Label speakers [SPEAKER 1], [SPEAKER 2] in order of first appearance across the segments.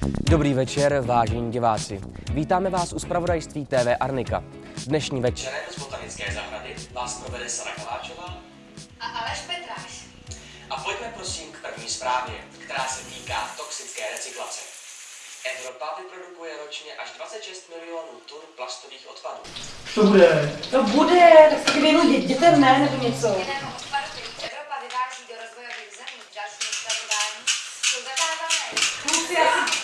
[SPEAKER 1] Dobrý večer, vážení diváci. Vítáme vás u zpravodajství TV Arnika. Dnešní večer z botanické zahrady vás provede Sara Kaláčová.
[SPEAKER 2] A Aleš Petráš.
[SPEAKER 1] A pojďme prosím k první zprávě, která se týká toxické recyklace. Evropa vyprodukuje ročně až 26 milionů tun plastových odpadů.
[SPEAKER 3] To bude.
[SPEAKER 4] To bude, tak věnu dětem, ne, nebo něco.
[SPEAKER 2] Evropa vyváží do rozvojových zemí k dalšímu zpracování, jsou zakázané
[SPEAKER 4] Kluci, já si...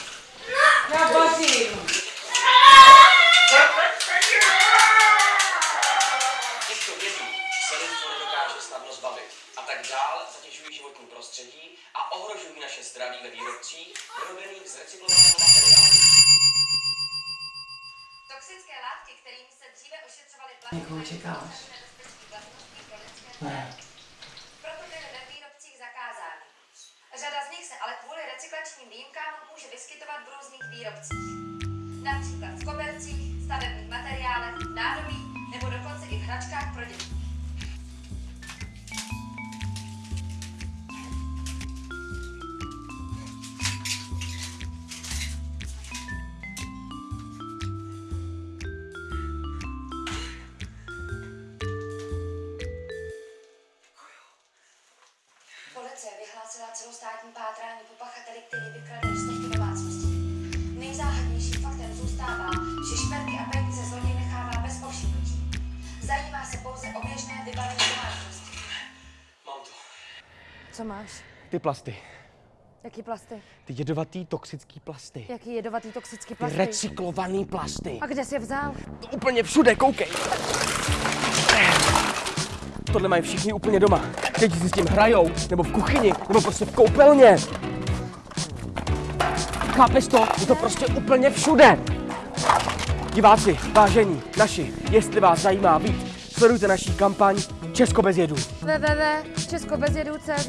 [SPEAKER 1] nedokáže snadno zbavit a tak dál zatěžují životní prostředí a ohrožují naše zdraví ve výrobcích vyrobených z recyklovaného materiálu.
[SPEAKER 2] toxické látky, kterými se dříve ošetřovaly plasty.
[SPEAKER 4] Někoho čekáš?
[SPEAKER 2] Ne. Proto byly ve výrobcích zakázány. Řada z nich se ale kvůli recyklačním výjimkám může vyskytovat v různých výrobcích. Například v kobercích, stavebních materiálech, Policie vyhlásila celostátní pátrání po pachateli, který vykradl stovky domácností. Nejzáhadnějším faktem zůstává, že šperky a peníze zloděj nechává bez povšimnutí. Zajímá se pouze o běžné vybavení domácnosti.
[SPEAKER 1] Mám to.
[SPEAKER 5] Co máš?
[SPEAKER 1] Ty plasty.
[SPEAKER 5] Jaký plasty?
[SPEAKER 1] Ty jedovatý toxický plasty.
[SPEAKER 5] Jaký jedovatý toxický
[SPEAKER 1] Ty
[SPEAKER 5] plasty?
[SPEAKER 1] recyklovaný plasty.
[SPEAKER 5] A kde jsi je vzal?
[SPEAKER 1] To úplně všude, koukej. Tohle mají všichni úplně doma. Děti si s tím hrajou, nebo v kuchyni, nebo prostě v koupelně. Chápeš to? Je to prostě úplně všude. Diváci, vážení, naši, jestli vás zajímá víc, sledujte naší kampaň Česko bez jedu.
[SPEAKER 5] www.českobezjedu.cz